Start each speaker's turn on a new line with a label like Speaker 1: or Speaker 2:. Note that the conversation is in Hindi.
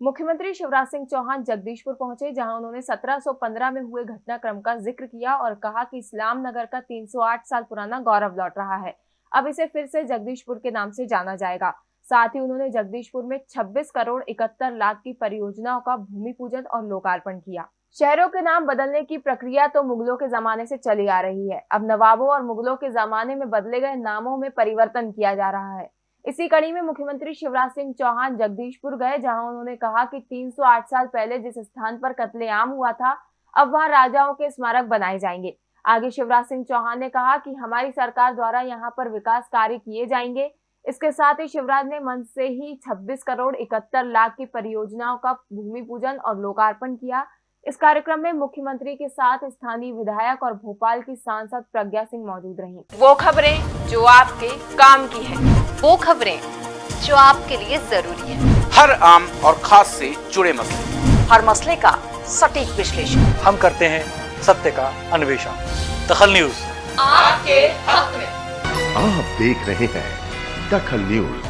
Speaker 1: मुख्यमंत्री शिवराज सिंह चौहान जगदीशपुर पहुँचे, जहाँ उन्होंने 1715 में हुए घटनाक्रम का ज़िक्र किया और कहा कि इस्लाम नगर का 308 साल पुराना गौरव लौट रहा है। अब इसे फिर से जगदीशपुर के नाम से जाना जाएगा। साथ ही उन्होंने जगदीशपुर में 26 करोड़ इकहत्तर लाख की परियोजनाओं का भूमि पूजन और लोकार्पण किया। शहरों के नाम बदलने की प्रक्रिया तो मुगलों के जमाने से चली आ रही है। अब नवाबों और मुगलों के जमाने में बदले गए नामों में परिवर्तन किया जा रहा है। इसी कड़ी में मुख्यमंत्री शिवराज सिंह चौहान जगदीशपुर गए, जहाँ उन्होंने कहा कि 308 साल पहले जिस स्थान पर कत्लेआम हुआ था, अब वहाँ राजाओं के स्मारक बनाए जाएँगे। आगे शिवराज सिंह चौहान ने कहा कि हमारी सरकार द्वारा यहाँ पर विकास कार्य किए जाएँगे। इसके साथ ही शिवराज ने मन से ही 26 करोड़ इकहत्तर लाख की परियोजनाओं का भूमि पूजन और लोकार्पण किया। इस कार्यक्रम में मुख्यमंत्री के साथ स्थानीय विधायक और भोपाल की सांसद प्रज्ञा सिंह मौजूद रही।
Speaker 2: वो खबरें जो आपके काम की है।
Speaker 3: वो खबरें जो आपके लिए ज़रूरी है।
Speaker 4: हर आम और खास से जुड़े मसले।
Speaker 3: हर मसले का सटीक विश्लेषण।
Speaker 5: हम करते हैं सत्य का अन्वेषण। दखल न्यूज़।
Speaker 2: आपके हक में।
Speaker 6: आप देख रहे हैं दखल न्यूज़।